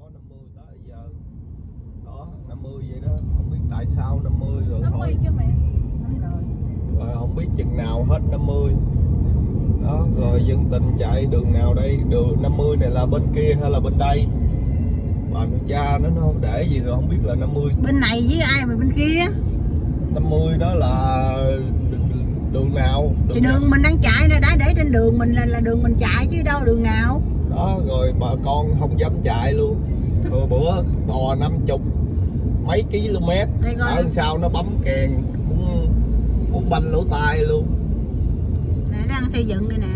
có 50 tới giờ. Đó 50 vậy đó. Không biết tại sao 50 rồi 50 thôi. chưa mẹ. Rồi. Không biết chừng nào hết 50 đó rồi dân tình chạy đường nào đây? Đường 50 này là bên kia hay là bên đây? Mà cha nó nó để gì rồi không biết là 50 bên này với ai mà bên kia? 50 đó là đường nào? Đường thì đường nào? mình đang chạy nè đã để trên đường mình là là đường mình chạy chứ đâu đường nào? Đó rồi bà con không dám chạy luôn rồi bữa bò 50 mấy km ở sau nó bấm kèn muốn muốn banh lỗ tai luôn Nè đang xây dựng đây nè.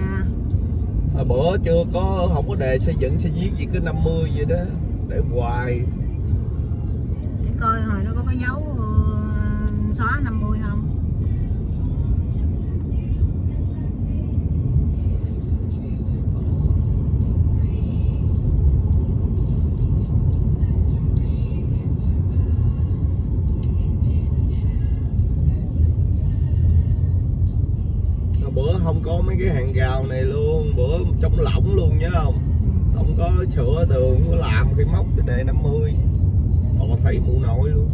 Hồi bữa chưa có không có đề xây dựng xây viết gì cứ 50 vậy đó để hoài Để coi hồi nó có cái dấu ờ, xóa 50 không? bữa không có mấy cái hàng rào này luôn bữa chống lỏng luôn nhớ không? Không có sửa tường không có làm khi móc cái đề 50 hoặc là thấy mụ nội luôn.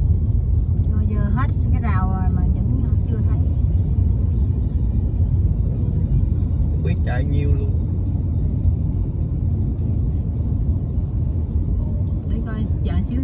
Rồi giờ hết cái rào rồi mà vẫn chưa thấy. Không biết chạy nhiêu luôn. Để coi chờ xíu.